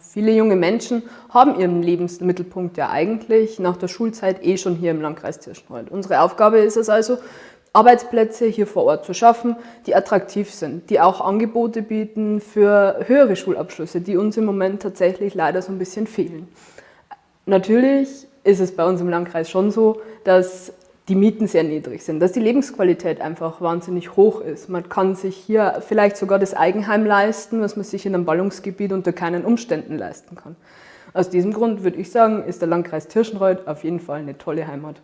viele junge Menschen haben ihren Lebensmittelpunkt ja eigentlich nach der Schulzeit eh schon hier im Landkreis Tirschenreuth. Unsere Aufgabe ist es also, Arbeitsplätze hier vor Ort zu schaffen, die attraktiv sind, die auch Angebote bieten für höhere Schulabschlüsse, die uns im Moment tatsächlich leider so ein bisschen fehlen. Natürlich ist es bei uns im Landkreis schon so, dass die Mieten sehr niedrig sind, dass die Lebensqualität einfach wahnsinnig hoch ist. Man kann sich hier vielleicht sogar das Eigenheim leisten, was man sich in einem Ballungsgebiet unter keinen Umständen leisten kann. Aus diesem Grund würde ich sagen, ist der Landkreis Tirschenreuth auf jeden Fall eine tolle Heimat.